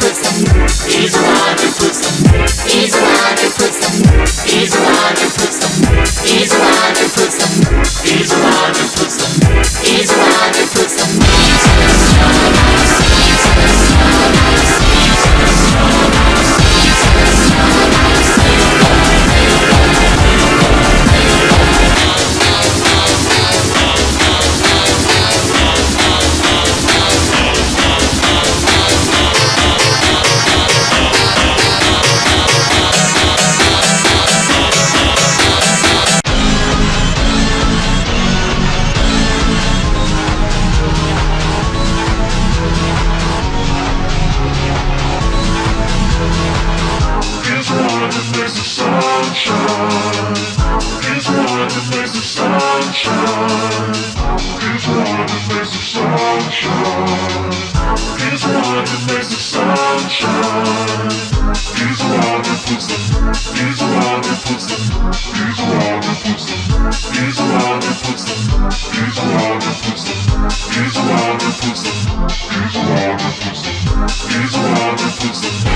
puts them. He's the one who puts. He's the one. makes the sunshine. He's the one that makes the sunshine. He's the one that makes the sunshine. He's the one that makes the sun shine. the one that puts the. He's one that puts the. He's the one that puts the. He's the one that puts the. He's the one that puts the. He's the one that puts the. He's the one that puts the. He's the one that puts the.